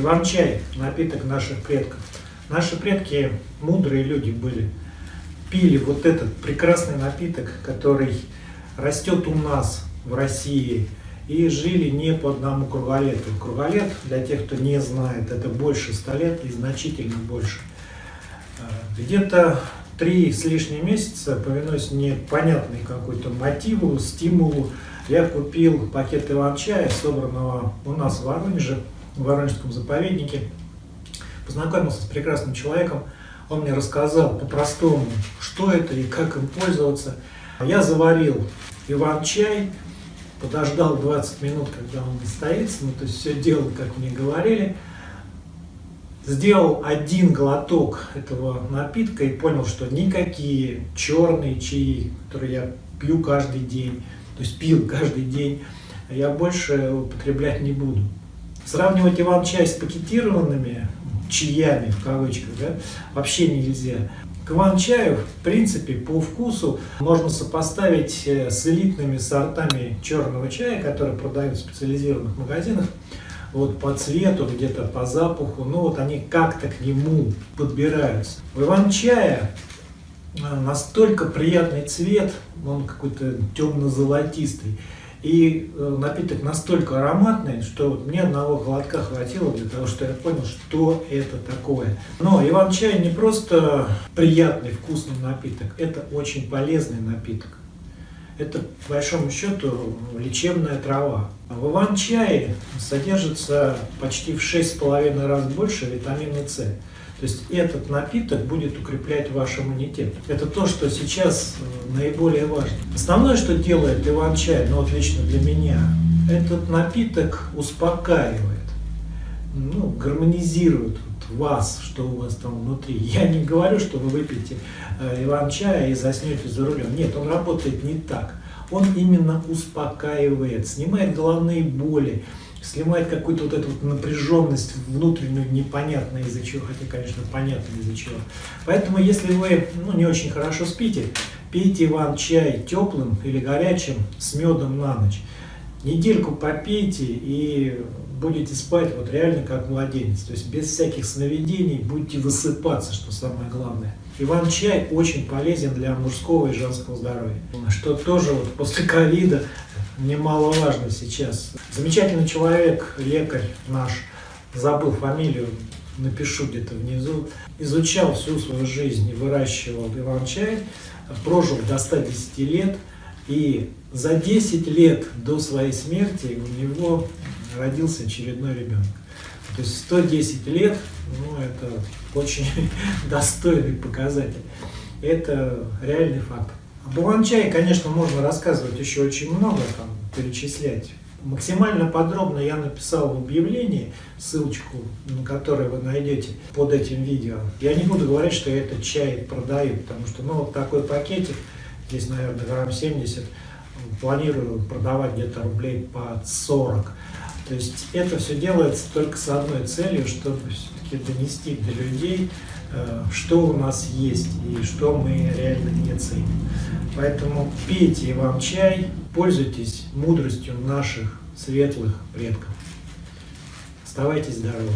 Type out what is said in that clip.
Иван-чай – напиток наших предков. Наши предки мудрые люди были. Пили вот этот прекрасный напиток, который растет у нас в России. И жили не по одному круголету. Круголет, для тех, кто не знает, это больше 100 лет и значительно больше. Э, где-то три с лишним месяца, повинуясь непонятной какой-то мотиву, стимулу, я купил пакет иван-чая, собранного у нас в Воронеже, в Воронежском заповеднике. Познакомился с прекрасным человеком, он мне рассказал по-простому, что это и как им пользоваться. Я заварил иван-чай, подождал 20 минут, когда он настоится, ну то есть все делал, как мне говорили. Сделал один глоток этого напитка и понял, что никакие черные чаи, которые я пью каждый день, то есть пил каждый день, я больше употреблять не буду. Сравнивать иван-чай с пакетированными чаями, в кавычках, да, вообще нельзя. К иван-чаю, в принципе, по вкусу можно сопоставить э, с элитными сортами черного чая, которые продают в специализированных магазинах. Вот по цвету, где-то по запаху, ну вот они как-то к нему подбираются. У иван-чая э, настолько приятный цвет, он какой-то темно-золотистый. И э, напиток настолько ароматный, что вот мне одного глотка хватило для того, что я понял, что это такое. Но иван-чай не просто приятный, вкусный напиток, это очень полезный напиток. Это, по большому счету, лечебная трава. В иван-чае содержится почти в 6,5 раз больше витамина С. То есть этот напиток будет укреплять ваш иммунитет. Это то, что сейчас э, наиболее важно. Основное, что делает иван-чай, ну вот лично для меня, этот напиток успокаивает, ну, гармонизирует вас, что у вас там внутри. Я не говорю, что вы выпьете э, иван-чая и заснете за рулем. Нет, он работает не так. Он именно успокаивает, снимает головные боли, снимает какую-то вот эту вот напряженность внутреннюю, непонятно из-за чего, хотя, конечно, понятно из-за чего. Поэтому, если вы ну, не очень хорошо спите, пейте вам чай теплым или горячим с медом на ночь. Недельку попейте и будете спать вот реально как младенец, то есть без всяких сновидений, будете высыпаться, что самое главное. Иван-чай очень полезен для мужского и женского здоровья, что тоже вот после ковида немаловажно сейчас. Замечательный человек, лекарь наш, забыл фамилию, напишу где-то внизу, изучал всю свою жизнь выращивал иван-чай, прожил до 110 лет, и за 10 лет до своей смерти у него родился очередной ребенок. То есть 110 лет, ну это очень достойный показатель. Это реальный факт. Об Иван-чае, конечно, можно рассказывать еще очень много, там, перечислять. Максимально подробно я написал в объявлении, ссылочку на которой вы найдете под этим видео. Я не буду говорить, что этот чай продаю, потому что ну, вот такой пакетик, здесь, наверное, грамм 70, планирую продавать где-то рублей по 40. То есть это все делается только с одной целью, чтобы все-таки донести до людей, э, что у нас есть и что мы реально не ценим. Поэтому пейте вам чай, пользуйтесь мудростью наших светлых предков. Оставайтесь здоровы!